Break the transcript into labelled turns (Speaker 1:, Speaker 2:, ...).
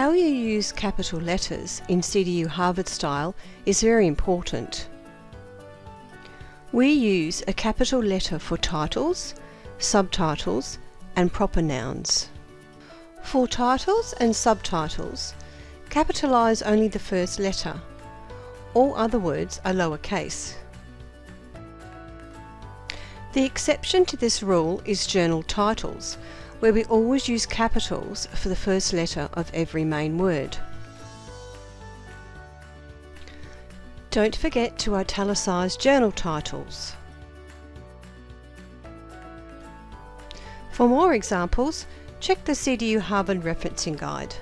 Speaker 1: How you use capital letters in CDU Harvard style is very important. We use a capital letter for titles, subtitles and proper nouns. For titles and subtitles, capitalise only the first letter. All other words are lowercase. The exception to this rule is journal titles, where we always use capitals for the first letter of every main word. Don't forget to italicise journal titles. For more examples, check the CDU Harvard Referencing Guide.